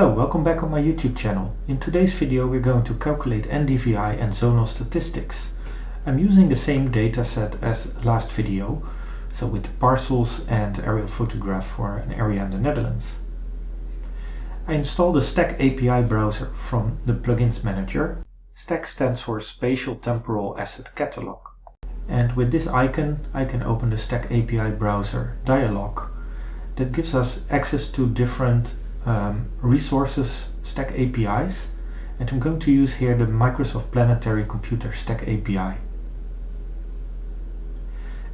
Hello, welcome back on my YouTube channel. In today's video we're going to calculate NDVI and zonal statistics. I'm using the same data set as last video, so with parcels and aerial photograph for an area in the Netherlands. I installed the STAC API browser from the Plugins Manager. STAC stands for Spatial Temporal Asset Catalog. And with this icon I can open the STAC API browser dialog that gives us access to different um, resources STAC APIs and I'm going to use here the Microsoft Planetary Computer STAC API.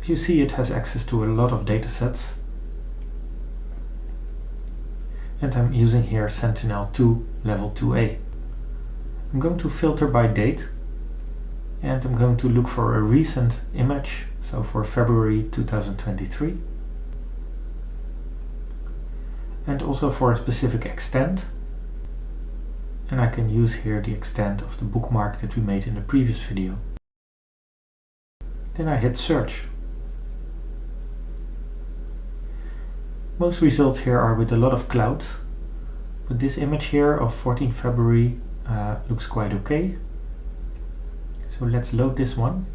As you see it has access to a lot of datasets and I'm using here Sentinel-2 level 2a. I'm going to filter by date and I'm going to look for a recent image, so for February 2023 and also for a specific extent and I can use here the extent of the bookmark that we made in the previous video. Then I hit search. Most results here are with a lot of clouds, but this image here of 14 February uh, looks quite okay. So let's load this one.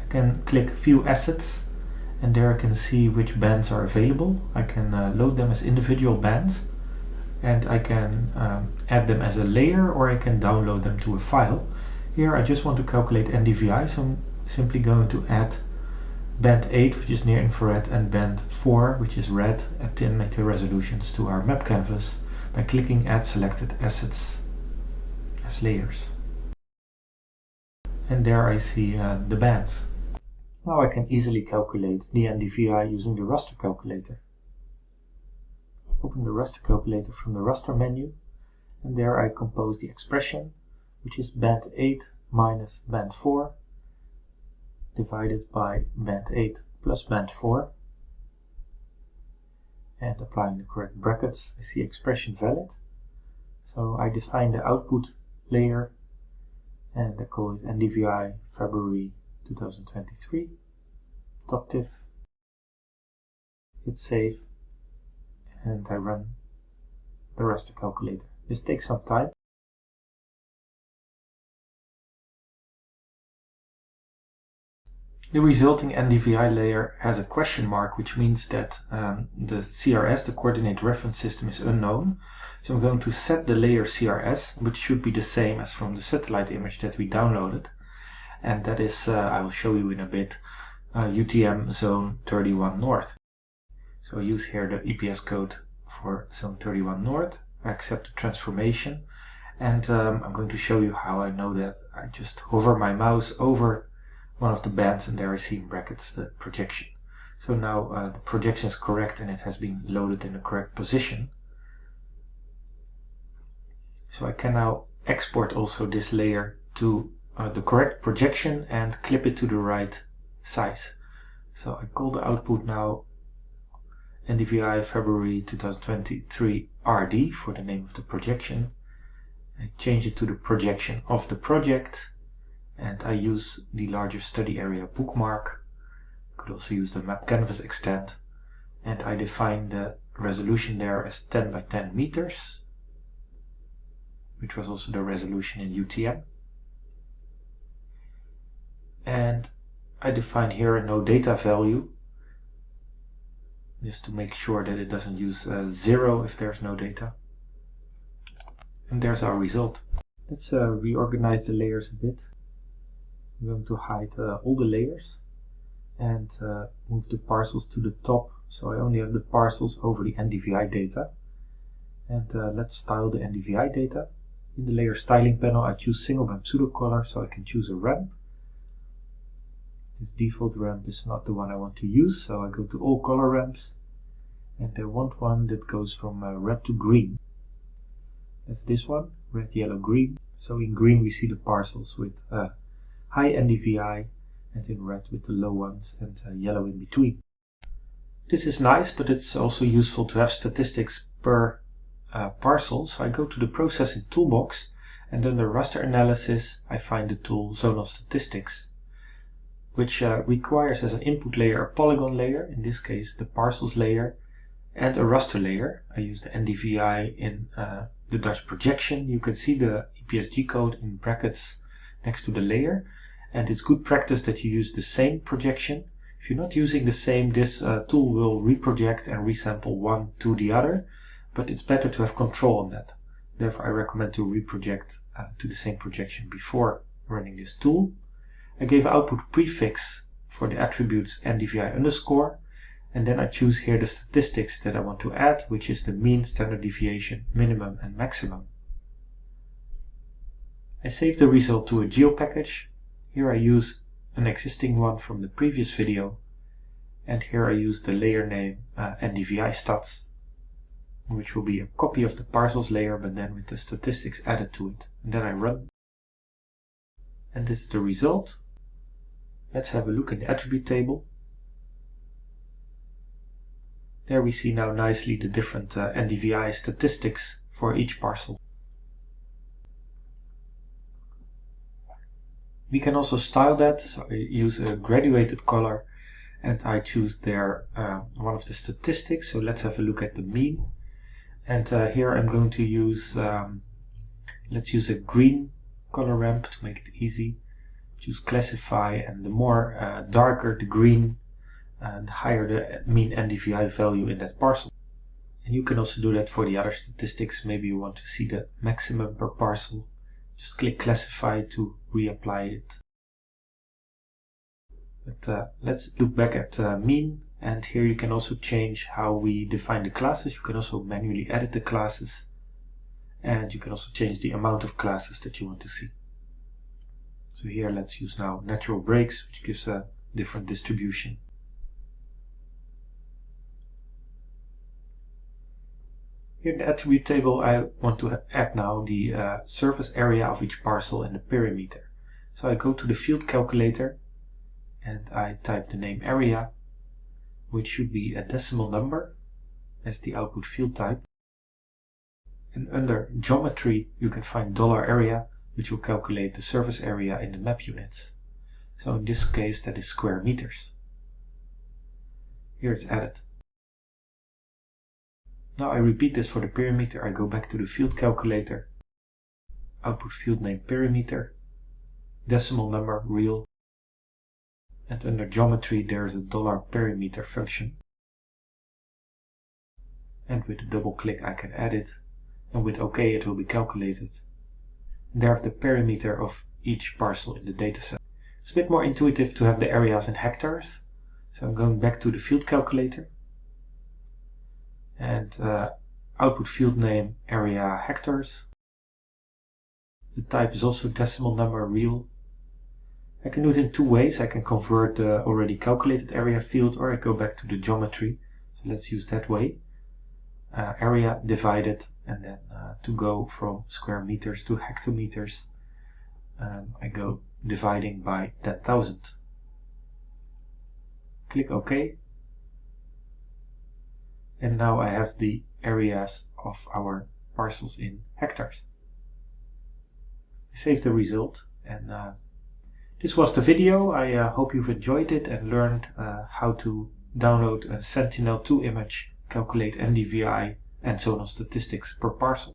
I can click view assets and there I can see which bands are available. I can uh, load them as individual bands and I can um, add them as a layer or I can download them to a file. Here I just want to calculate NDVI so I'm simply going to add band 8 which is near infrared and band 4 which is red at 10 meter resolutions to our map canvas by clicking add selected assets as layers. And there I see uh, the bands. Now I can easily calculate the NDVI using the raster calculator. Open the raster calculator from the raster menu and there I compose the expression which is band 8 minus band 4 divided by band 8 plus band 4 and applying the correct brackets I see expression valid so I define the output layer and I call it NDVI February 2023 .tif hit save and I run the raster calculator. This takes some time. The resulting NDVI layer has a question mark, which means that um, the CRS, the Coordinate Reference System, is unknown. So I'm going to set the layer CRS, which should be the same as from the satellite image that we downloaded and that is, uh, I will show you in a bit, uh, UTM zone 31 north. So I use here the EPS code for zone 31 north. I accept the transformation and um, I'm going to show you how I know that. I just hover my mouse over one of the bands and there I see in brackets the projection. So now uh, the projection is correct and it has been loaded in the correct position. So I can now export also this layer to uh, the correct projection and clip it to the right size. So I call the output now NDVI February 2023 RD for the name of the projection. I change it to the projection of the project and I use the larger study area bookmark. I Could also use the map canvas extent and I define the resolution there as 10 by 10 meters which was also the resolution in UTM and I define here a no data value just to make sure that it doesn't use uh, zero if there's no data. And there's our result. Let's uh, reorganize the layers a bit. I'm going to hide uh, all the layers and uh, move the parcels to the top so I only have the parcels over the NDVI data. And uh, let's style the NDVI data. In the layer styling panel I choose single band pseudo color so I can choose a ramp this default ramp is not the one I want to use, so I go to all color ramps and I want one that goes from uh, red to green. That's this one, red, yellow, green. So in green we see the parcels with uh, high NDVI and in red with the low ones and uh, yellow in between. This is nice, but it's also useful to have statistics per uh, parcel. So I go to the processing toolbox and under raster analysis I find the tool zonal statistics which uh, requires as an input layer a polygon layer, in this case the parcels layer, and a raster layer. I use the NDVI in uh, the Dutch projection. You can see the EPSG code in brackets next to the layer. And it's good practice that you use the same projection. If you're not using the same, this uh, tool will reproject and resample one to the other, but it's better to have control on that. Therefore, I recommend to reproject uh, to the same projection before running this tool. I gave output prefix for the attributes NDVI underscore, and then I choose here the statistics that I want to add, which is the mean, standard deviation, minimum, and maximum. I save the result to a geo package. Here I use an existing one from the previous video, and here I use the layer name uh, NDVI stats which will be a copy of the parcels layer but then with the statistics added to it. And then I run. And this is the result. Let's have a look in the attribute table. There we see now nicely the different uh, NDVI statistics for each parcel. We can also style that, so I use a graduated color and I choose there uh, one of the statistics. So let's have a look at the mean and uh, here I'm going to use um, let's use a green color ramp to make it easy choose classify and the more uh, darker the green and the higher the mean NDVI value in that parcel and you can also do that for the other statistics maybe you want to see the maximum per parcel just click classify to reapply it but uh, let's look back at uh, mean and here you can also change how we define the classes. You can also manually edit the classes. And you can also change the amount of classes that you want to see. So here let's use now natural breaks, which gives a different distribution. Here in the attribute table, I want to add now the uh, surface area of each parcel and the perimeter. So I go to the field calculator and I type the name area which should be a decimal number as the output field type. And under geometry, you can find dollar $area, which will calculate the surface area in the map units. So in this case, that is square meters. Here it's added. Now I repeat this for the perimeter. I go back to the field calculator, output field name perimeter, decimal number real, and under geometry there is a dollar perimeter function and with a double click I can add it and with OK it will be calculated. And there I have the perimeter of each parcel in the dataset. It's a bit more intuitive to have the areas in hectares so I'm going back to the field calculator and uh, output field name area hectares. The type is also decimal number real I can do it in two ways. I can convert the already calculated area field or I go back to the geometry. So let's use that way. Uh, area divided and then uh, to go from square meters to hectometers um, I go dividing by 10,000. Click OK and now I have the areas of our parcels in hectares. Save the result and uh, this was the video. I uh, hope you've enjoyed it and learned uh, how to download a Sentinel-2 image, calculate NDVI and on statistics per parcel.